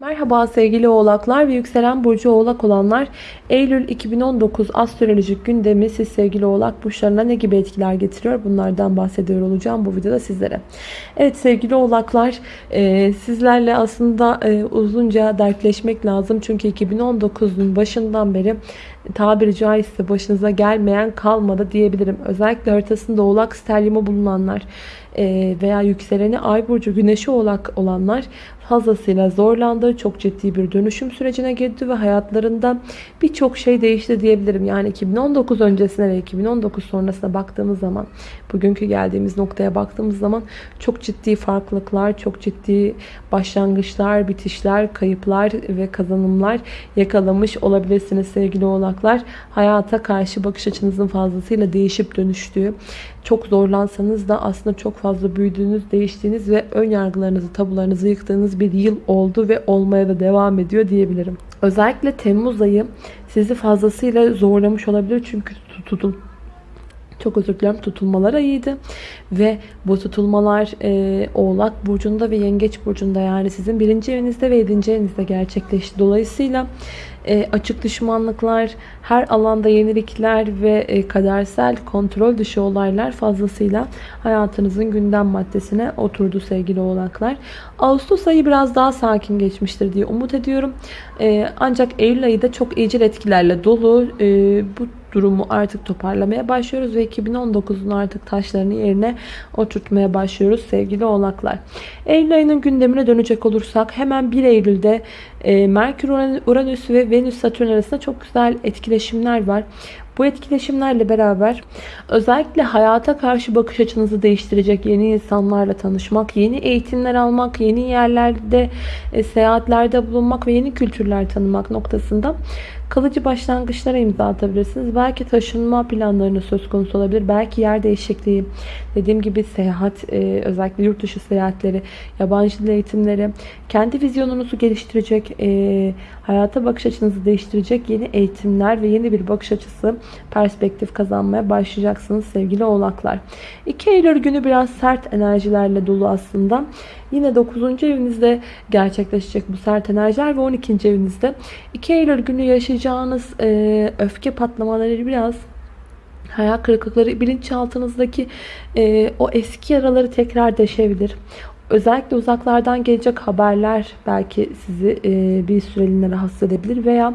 Merhaba sevgili oğlaklar ve yükselen burcu oğlak olanlar. Eylül 2019 astrolojik gündemi siz sevgili oğlak burçlarına ne gibi etkiler getiriyor? Bunlardan bahsediyor olacağım bu videoda sizlere. Evet sevgili oğlaklar e, sizlerle aslında e, uzunca dertleşmek lazım. Çünkü 2019'un başından beri tabiri caizse başınıza gelmeyen kalmadı diyebilirim. Özellikle haritasında oğlak stelyumu bulunanlar e, veya yükseleni ay burcu güneşi oğlak olanlar fazlasıyla zorlandı. Çok ciddi bir dönüşüm sürecine girdi ve hayatlarında birçok şey değişti diyebilirim. Yani 2019 öncesine ve 2019 sonrasına baktığımız zaman, bugünkü geldiğimiz noktaya baktığımız zaman çok ciddi farklılıklar, çok ciddi başlangıçlar, bitişler, kayıplar ve kazanımlar yakalamış olabilirsiniz sevgili oğlaklar. Hayata karşı bakış açınızın fazlasıyla değişip dönüştüğü, çok zorlansanız da aslında çok fazla büyüdüğünüz, değiştiğiniz ve ön yargılarınızı, tabularınızı yıktığınız bir yıl oldu ve olmaya da devam ediyor diyebilirim. Özellikle Temmuz ayı sizi fazlasıyla zorlamış olabilir çünkü tutul çok özür dilerim tutulmalar ayıydı ve bu tutulmalar e, oğlak burcunda ve yengeç burcunda yani sizin birinci evinizde ve yedinci evinizde gerçekleşti. Dolayısıyla e, açık düşmanlıklar, her alanda yenilikler ve e, kadersel kontrol dışı olaylar fazlasıyla hayatınızın gündem maddesine oturdu sevgili oğlaklar. Ağustos ayı biraz daha sakin geçmiştir diye umut ediyorum. E, ancak Eylül ayı da çok iyicil etkilerle dolu. Bu durumu artık toparlamaya başlıyoruz ve 2019'un artık taşlarını yerine oturtmaya başlıyoruz sevgili oğlaklar. Eylül ayının gündemine dönecek olursak hemen 1 Eylül'de e, Merkür, Uranüs ve Venüs Satürn arasında çok güzel etkileşimler var. Bu etkileşimlerle beraber özellikle hayata karşı bakış açınızı değiştirecek yeni insanlarla tanışmak, yeni eğitimler almak, yeni yerlerde e, seyahatlerde bulunmak ve yeni kültürler tanımak noktasında kalıcı başlangıçlara imza atabilirsiniz. Belki taşınma planlarınız söz konusu olabilir. Belki yer değişikliği, dediğim gibi seyahat, e, özellikle yurt dışı seyahatleri, yabancı dil eğitimleri, kendi vizyonunuzu geliştirecek, e, hayata bakış açınızı değiştirecek yeni eğitimler ve yeni bir bakış açısı, perspektif kazanmaya başlayacaksınız sevgili oğlaklar. 2 Eylül günü biraz sert enerjilerle dolu aslında. Yine 9. evinizde gerçekleşecek bu sert enerjiler ve 12. evinizde 2 Eylül günü yaşayacağınız e, öfke patlamaları biraz hayal kırıklıkları bilinçaltınızdaki e, o eski yaraları tekrar deşebilir. Özellikle uzaklardan gelecek haberler belki sizi e, bir süreliğine rahatsız edebilir veya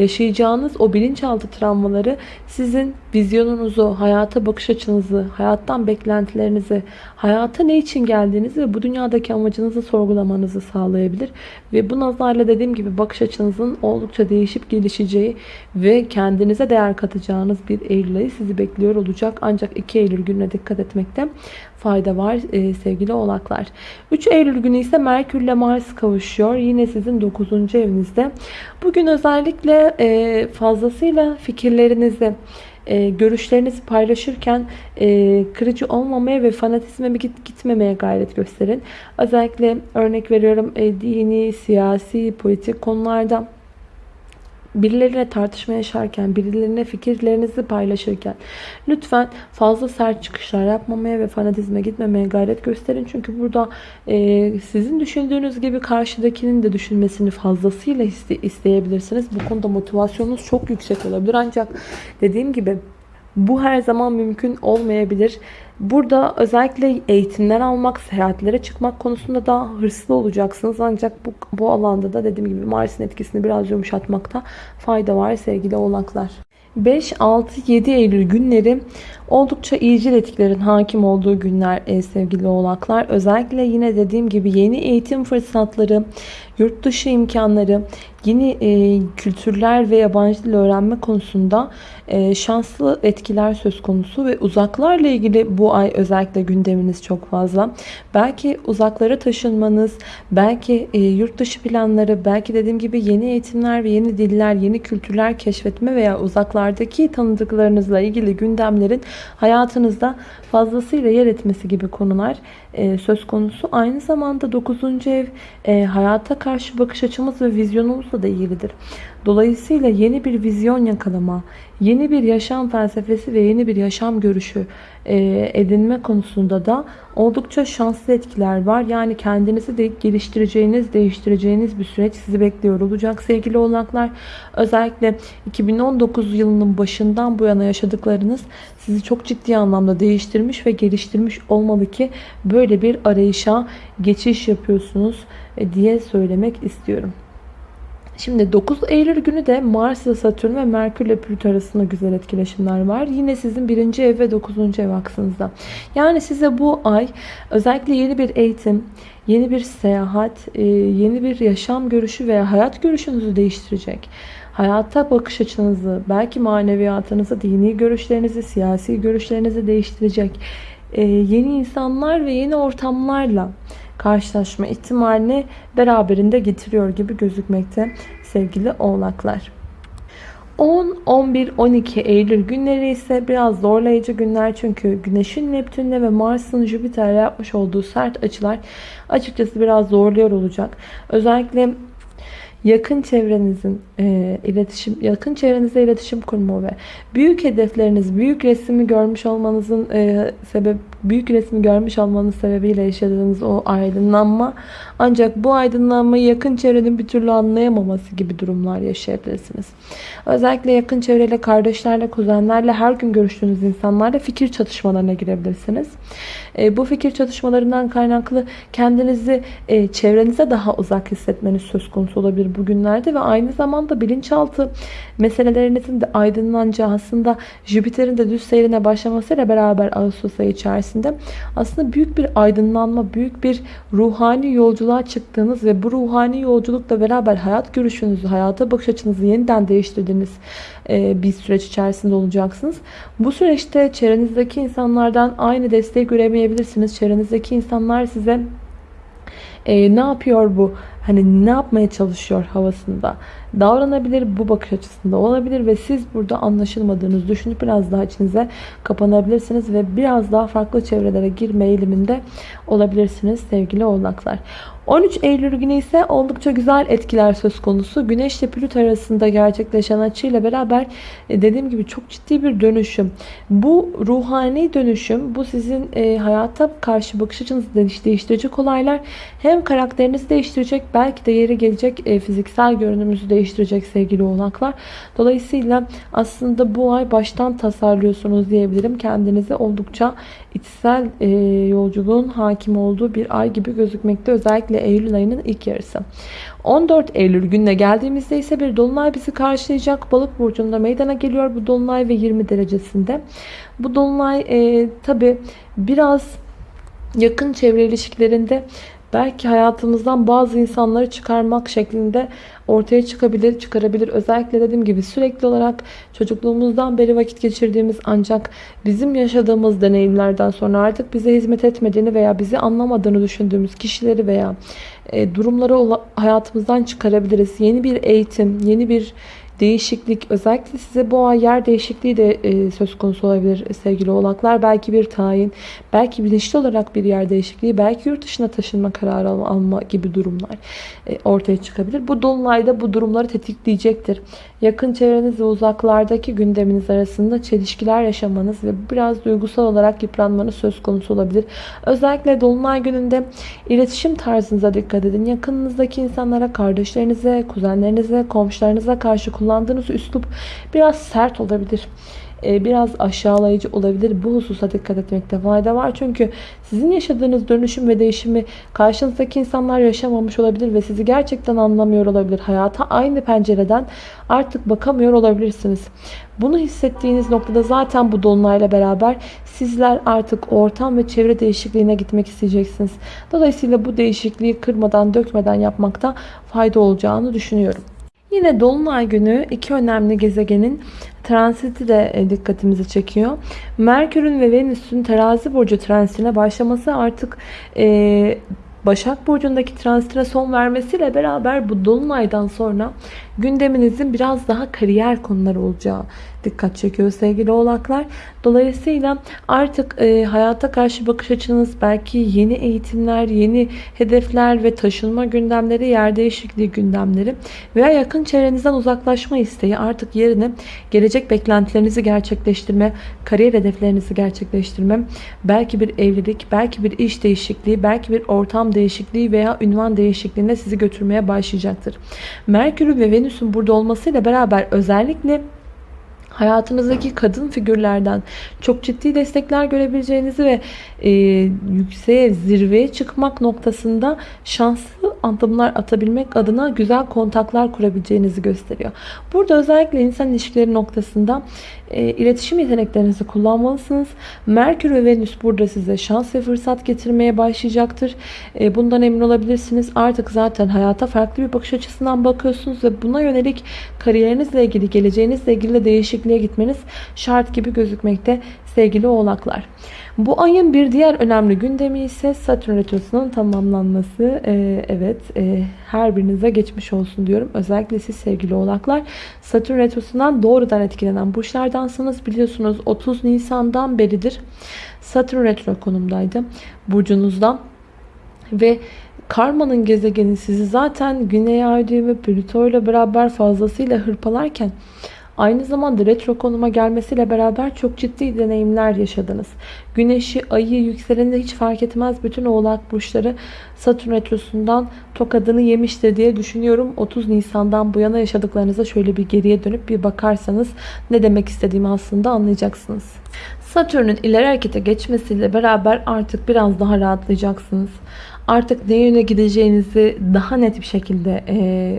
yaşayacağınız o bilinçaltı travmaları sizin vizyonunuzu, hayata bakış açınızı, hayattan beklentilerinizi, hayata ne için geldiğinizi ve bu dünyadaki amacınızı sorgulamanızı sağlayabilir. Ve bu nazarla dediğim gibi bakış açınızın oldukça değişip gelişeceği ve kendinize değer katacağınız bir Eylül ayı sizi bekliyor olacak. Ancak 2 Eylül gününe dikkat etmekte fayda var e, sevgili oğlaklar. 3 Eylül günü ise Merkür ile Mars kavuşuyor. Yine sizin 9. evinizde. Bugün özellikle e, fazlasıyla fikirlerinizi e, görüşlerinizi paylaşırken e, kırıcı olmamaya ve fanatizme git, gitmemeye gayret gösterin. Özellikle örnek veriyorum e, dini, siyasi, politik konularda birileriyle tartışma yaşarken, birilerine fikirlerinizi paylaşırken lütfen fazla sert çıkışlar yapmamaya ve fanatizme gitmemeye gayret gösterin. Çünkü burada e, sizin düşündüğünüz gibi karşıdakinin de düşünmesini fazlasıyla iste, isteyebilirsiniz. Bu konuda motivasyonunuz çok yüksek olabilir. Ancak dediğim gibi bu her zaman mümkün olmayabilir. Burada özellikle eğitimler almak, seyahatlere çıkmak konusunda daha hırslı olacaksınız. Ancak bu, bu alanda da dediğim gibi Mars'ın etkisini biraz yumuşatmakta fayda var sevgili oğlaklar. 5, 6, 7 Eylül günleri oldukça iyicil etkilerin hakim olduğu günler e, sevgili oğlaklar. Özellikle yine dediğim gibi yeni eğitim fırsatları, yurt dışı imkanları, yeni e, kültürler ve yabancı dil öğrenme konusunda e, şanslı etkiler söz konusu ve uzaklarla ilgili bu ay özellikle gündeminiz çok fazla. Belki uzaklara taşınmanız, belki e, yurt dışı planları, belki dediğim gibi yeni eğitimler ve yeni diller, yeni kültürler keşfetme veya uzaklardaki tanıdıklarınızla ilgili gündemlerin hayatınızda fazlasıyla yer etmesi gibi konular e, söz konusu. Aynı zamanda 9. ev e, hayata karşı bakış açımız ve vizyonumuzla da ilgilidir. Dolayısıyla yeni bir vizyon yakalama, yeni bir yaşam felsefesi ve yeni bir yaşam görüşü e, edinme konusunda da oldukça şanslı etkiler var. Yani kendinizi de geliştireceğiniz, değiştireceğiniz bir süreç sizi bekliyor olacak sevgili oğlaklar. Özellikle 2019 yılının başından bu yana yaşadıklarınız sizi çok ciddi anlamda değiştirmiş ve geliştirmiş olmalı ki böyle bir arayışa geçiş yapıyorsunuz e, diye söylemek istiyorum. Şimdi 9 Eylül günü de Mars ile Satürn ve Merkür ile Plüto arasında güzel etkileşimler var. Yine sizin birinci ev ve 9. ev aksınızda. Yani size bu ay özellikle yeni bir eğitim, yeni bir seyahat, e, yeni bir yaşam görüşü veya hayat görüşünüzü değiştirecek. Hayata bakış açınızı, belki maneviyatınızı, dini görüşlerinizi, siyasi görüşlerinizi değiştirecek. E, yeni insanlar ve yeni ortamlarla karşılaşma ihtimalini beraberinde getiriyor gibi gözükmekte sevgili oğlaklar. 10, 11, 12 Eylül günleri ise biraz zorlayıcı günler çünkü Güneş'in Neptün'le ve Mars'ın Jüpiter'le yapmış olduğu sert açılar açıkçası biraz zorluyor olacak. Özellikle yakın çevrenizin e, iletişim, yakın çevrenizle iletişim kurma ve büyük hedefleriniz, büyük resmi görmüş olmanızın e, sebep büyük resmi görmüş olmanız sebebiyle yaşadığınız o aydınlanma ancak bu aydınlanmayı yakın çevrenin bir türlü anlayamaması gibi durumlar yaşayabilirsiniz. Özellikle yakın çevreyle, kardeşlerle, kuzenlerle, her gün görüştüğünüz insanlarla fikir çatışmalarına girebilirsiniz. E, bu fikir çatışmalarından kaynaklı kendinizi e, çevrenize daha uzak hissetmeniz söz konusu olabilir bugünlerde ve aynı zamanda bilinçaltı meselelerinizin de aydınlanacağı aslında Jüpiter'in de düz seyrine başlamasıyla beraber Ağustos ayı içerisinde aslında büyük bir aydınlanma, büyük bir ruhani yolculuğa çıktığınız ve bu ruhani yolculukla beraber hayat görüşünüzü, hayata bakış açınızı yeniden değiştirdiğiniz e, bir süreç içerisinde olacaksınız. Bu süreçte çevrenizdeki insanlardan aynı desteği göremeyebilirsiniz. Çevrenizdeki insanlar size e, ne yapıyor bu? Hani ne yapmaya çalışıyor havasında davranabilir. Bu bakış açısında olabilir ve siz burada anlaşılmadığınızı düşünüp biraz daha içinize kapanabilirsiniz ve biraz daha farklı çevrelere girme eğiliminde olabilirsiniz sevgili oğlaklar. 13 Eylül günü ise oldukça güzel etkiler söz konusu. Güneş ile Plüto arasında gerçekleşen açıyla beraber e, dediğim gibi çok ciddi bir dönüşüm. Bu ruhani dönüşüm, bu sizin e, hayata karşı bakış açınızı değiştirecek olaylar. Hem karakterinizi değiştirecek, belki de yeri gelecek e, fiziksel görünümünüzü değiştirecek sevgili oğlaklar. Dolayısıyla aslında bu ay baştan tasarlıyorsunuz diyebilirim. Kendinizi oldukça içsel yolculuğun hakim olduğu bir ay gibi gözükmekte. Özellikle Eylül ayının ilk yarısı. 14 Eylül gününe geldiğimizde ise bir dolunay bizi karşılayacak. Balık burcunda meydana geliyor bu dolunay ve 20 derecesinde. Bu dolunay e, tabi biraz yakın çevre ilişkilerinde belki hayatımızdan bazı insanları çıkarmak şeklinde ortaya çıkabilir, çıkarabilir. Özellikle dediğim gibi sürekli olarak çocukluğumuzdan beri vakit geçirdiğimiz ancak bizim yaşadığımız deneyimlerden sonra artık bize hizmet etmediğini veya bizi anlamadığını düşündüğümüz kişileri veya e, durumları hayatımızdan çıkarabiliriz. Yeni bir eğitim, yeni bir değişiklik özellikle size bu ay yer değişikliği de e, söz konusu olabilir sevgili oğlaklar. Belki bir tayin, belki bilinçli olarak bir yer değişikliği, belki yurt dışına taşınma kararı alma gibi durumlar e, ortaya çıkabilir. Bu dolunayda bu durumları tetikleyecektir. Yakın çevreniz ve uzaklardaki gündeminiz arasında çelişkiler yaşamanız ve biraz duygusal olarak yıpranmanız söz konusu olabilir. Özellikle dolunay gününde iletişim tarzınıza dikkat edin. Yakınınızdaki insanlara, kardeşlerinize, kuzenlerinize, komşularınıza karşı kullandığınız üslup biraz sert olabilir e, biraz aşağılayıcı olabilir. Bu hususa dikkat etmekte fayda var. Çünkü sizin yaşadığınız dönüşüm ve değişimi karşınızdaki insanlar yaşamamış olabilir ve sizi gerçekten anlamıyor olabilir. Hayata aynı pencereden artık bakamıyor olabilirsiniz. Bunu hissettiğiniz noktada zaten bu dolunayla beraber sizler artık ortam ve çevre değişikliğine gitmek isteyeceksiniz. Dolayısıyla bu değişikliği kırmadan dökmeden yapmakta fayda olacağını düşünüyorum. Yine Dolunay günü iki önemli gezegenin transiti de e, dikkatimizi çekiyor. Merkür'ün ve Venüs'ün terazi burcu transitine başlaması artık e, Başak Burcu'ndaki transitine son vermesiyle beraber bu Dolunay'dan sonra gündeminizin biraz daha kariyer konuları olacağı dikkat çekiyor sevgili oğlaklar. Dolayısıyla artık e, hayata karşı bakış açınız belki yeni eğitimler, yeni hedefler ve taşınma gündemleri, yer değişikliği gündemleri veya yakın çevrenizden uzaklaşma isteği artık yerine gelecek beklentilerinizi gerçekleştirme, kariyer hedeflerinizi gerçekleştirme, belki bir evlilik, belki bir iş değişikliği, belki bir ortam değişikliği veya ünvan değişikliğine sizi götürmeye başlayacaktır. Merkür ve Venüs'ün burada olmasıyla beraber özellikle hayatınızdaki kadın figürlerden çok ciddi destekler görebileceğinizi ve e, yükseğe, zirveye çıkmak noktasında şanslı adımlar atabilmek adına güzel kontaklar kurabileceğinizi gösteriyor. Burada özellikle insan ilişkileri noktasında e, iletişim yeteneklerinizi kullanmalısınız. Merkür ve Venüs burada size şans ve fırsat getirmeye başlayacaktır. E, bundan emin olabilirsiniz. Artık zaten hayata farklı bir bakış açısından bakıyorsunuz ve buna yönelik kariyerinizle ilgili, geleceğinizle ilgili de değişikliğe gitmeniz şart gibi gözükmekte sevgili oğlaklar. Bu ayın bir diğer önemli gündemi ise Satürn Retrosu'nun tamamlanması. Ee, evet e, her birinize geçmiş olsun diyorum. Özellikle siz sevgili oğlaklar. Satürn Retrosu'ndan doğrudan etkilenen burçlardansınız. Biliyorsunuz 30 Nisan'dan beridir Satürn Retro konumdaydı. Burcunuzdan. Ve Karma'nın gezegeni sizi zaten Güney Ay düğümü Plüto ile beraber fazlasıyla hırpalarken Aynı zamanda retro konuma gelmesiyle beraber çok ciddi deneyimler yaşadınız. Güneşi, ayı, yükseleni hiç fark etmez. Bütün oğlak burçları Satürn retrosundan tokadını yemiştir diye düşünüyorum. 30 Nisan'dan bu yana yaşadıklarınıza şöyle bir geriye dönüp bir bakarsanız ne demek istediğimi aslında anlayacaksınız. Satürn'ün ileri harekete geçmesiyle beraber artık biraz daha rahatlayacaksınız. Artık ne yöne gideceğinizi daha net bir şekilde e,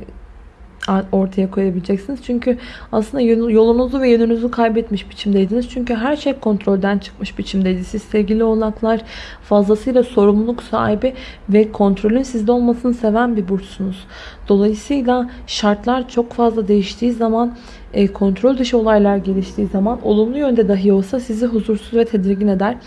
ortaya koyabileceksiniz. Çünkü aslında yolunuzu ve yönünüzü kaybetmiş biçimdeydiniz. Çünkü her şey kontrolden çıkmış biçimdeydi. Siz sevgili oğlaklar fazlasıyla sorumluluk sahibi ve kontrolün sizde olmasını seven bir burçsunuz. Dolayısıyla şartlar çok fazla değiştiği zaman kontrol dışı olaylar geliştiği zaman olumlu yönde dahi olsa sizi huzursuz ve tedirgin eder.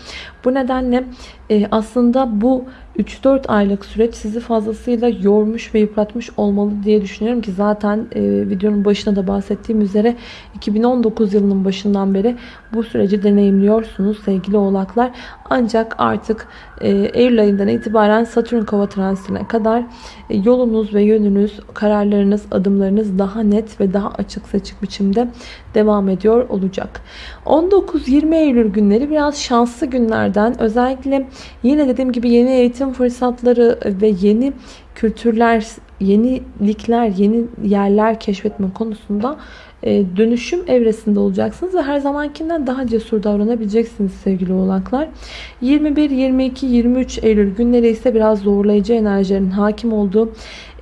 Bu nedenle e, aslında bu 3-4 aylık süreç sizi fazlasıyla yormuş ve yıpratmış olmalı diye düşünüyorum ki zaten e, videonun başına da bahsettiğim üzere 2019 yılının başından beri bu süreci deneyimliyorsunuz sevgili oğlaklar. Ancak artık e, Eylül ayından itibaren Satürn kova transitine kadar e, yolunuz ve yönünüz, kararlarınız, adımlarınız daha net ve daha açık seçik biçimde devam ediyor olacak. 19-20 Eylül günleri biraz şanslı günlerden özellikle yine dediğim gibi yeni eğitim fırsatları ve yeni kültürler, yenilikler, yeni yerler keşfetme konusunda dönüşüm evresinde olacaksınız ve her zamankinden daha cesur davranabileceksiniz sevgili oğlaklar. 21, 22, 23 Eylül günleri ise biraz zorlayıcı enerjilerin hakim olduğu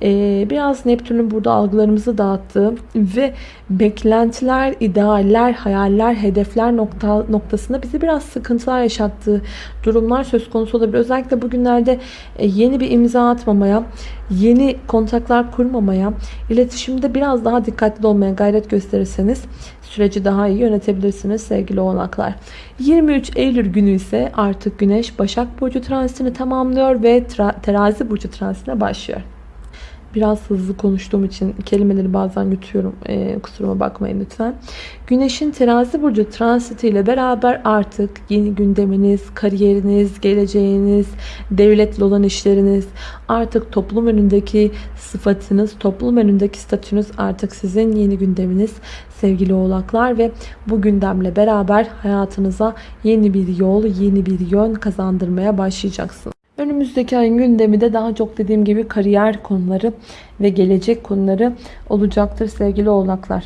ee, biraz Neptün'ün burada algılarımızı dağıttığı ve beklentiler, idealler, hayaller, hedefler nokta, noktasında bizi biraz sıkıntılar yaşattığı durumlar söz konusu olabilir. Özellikle bugünlerde e, yeni bir imza atmamaya, yeni kontaklar kurmamaya, iletişimde biraz daha dikkatli olmaya gayret gösterirseniz süreci daha iyi yönetebilirsiniz sevgili oğlaklar. 23 Eylül günü ise artık Güneş Başak Burcu transitini tamamlıyor ve terazi Burcu transitine başlıyor. Biraz hızlı konuştuğum için kelimeleri bazen yutuyorum. E, kusuruma bakmayın lütfen. Güneşin terazi burcu transiti ile beraber artık yeni gündeminiz, kariyeriniz, geleceğiniz, devletle olan işleriniz, artık toplum önündeki sıfatınız, toplum önündeki statünüz artık sizin yeni gündeminiz sevgili oğlaklar ve bu gündemle beraber hayatınıza yeni bir yol, yeni bir yön kazandırmaya başlayacaksınız. Önümüzdeki ayın gündemi de daha çok dediğim gibi kariyer konuları ve gelecek konuları olacaktır sevgili oğlaklar.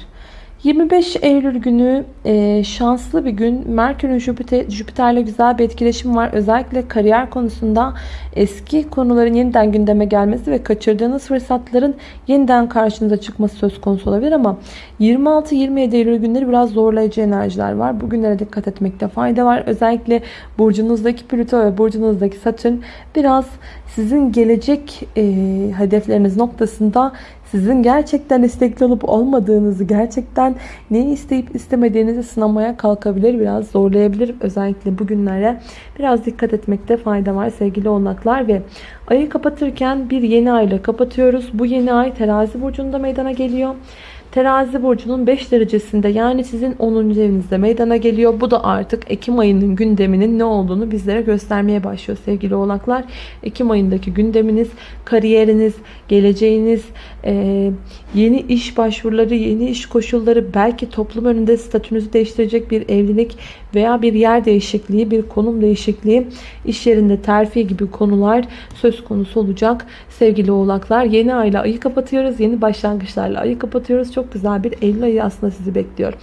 25 Eylül günü e, şanslı bir gün. Merkür'ün Jüpiter, Jüpiter'le güzel bir etkileşim var. Özellikle kariyer konusunda eski konuların yeniden gündeme gelmesi ve kaçırdığınız fırsatların yeniden karşınıza çıkması söz konusu olabilir ama 26-27 Eylül günleri biraz zorlayıcı enerjiler var. Bugünlere dikkat etmekte fayda var. Özellikle burcunuzdaki Plüto ve burcunuzdaki Satürn biraz sizin gelecek e, hedefleriniz noktasında sizin gerçekten istekli olup olmadığınızı, gerçekten neyi isteyip istemediğinizi sınamaya kalkabilir, biraz zorlayabilir. Özellikle bugünlere biraz dikkat etmekte fayda var sevgili oğlaklar ve ayı kapatırken bir yeni ayla kapatıyoruz. Bu yeni ay terazi burcunda meydana geliyor. Terazi burcunun 5 derecesinde yani sizin 10. evinizde meydana geliyor. Bu da artık Ekim ayının gündeminin ne olduğunu bizlere göstermeye başlıyor sevgili oğlaklar. Ekim ayındaki gündeminiz, kariyeriniz, geleceğiniz, e, yeni iş başvuruları, yeni iş koşulları, belki toplum önünde statünüzü değiştirecek bir evlilik veya bir yer değişikliği, bir konum değişikliği, iş yerinde terfi gibi konular söz konusu olacak sevgili oğlaklar. Yeni ayla ayı kapatıyoruz. Yeni başlangıçlarla ayı kapatıyoruz. Çok güzel bir Eylül ayı aslında sizi bekliyor.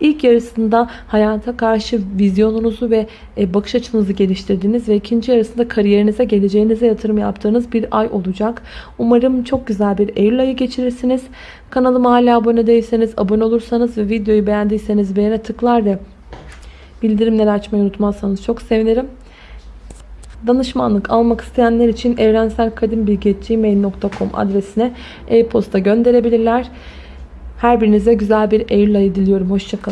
İlk yarısında hayata karşı vizyonunuzu ve e, bakış açınızı geliştirdiğiniz ve ikinci yarısında kariyerinize, geleceğinize yatırım yaptığınız bir ay olacak. Umarım çok güzel bir Eylül ayı geçirirsiniz. Kanalıma hala abone değilseniz, abone olursanız ve videoyu beğendiyseniz beğene tıklar ve bildirimleri açmayı unutmazsanız çok sevinirim. Danışmanlık almak isteyenler için evrenselkadimbilgi.gmail.com adresine e-posta gönderebilirler. Her birinize güzel bir Eylül ayı diliyorum. Hoşçakalın.